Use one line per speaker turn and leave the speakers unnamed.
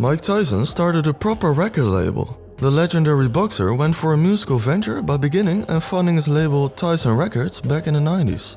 Mike Tyson started a proper record label. The legendary boxer went for a musical venture by beginning and funding his label Tyson Records back in the 90s.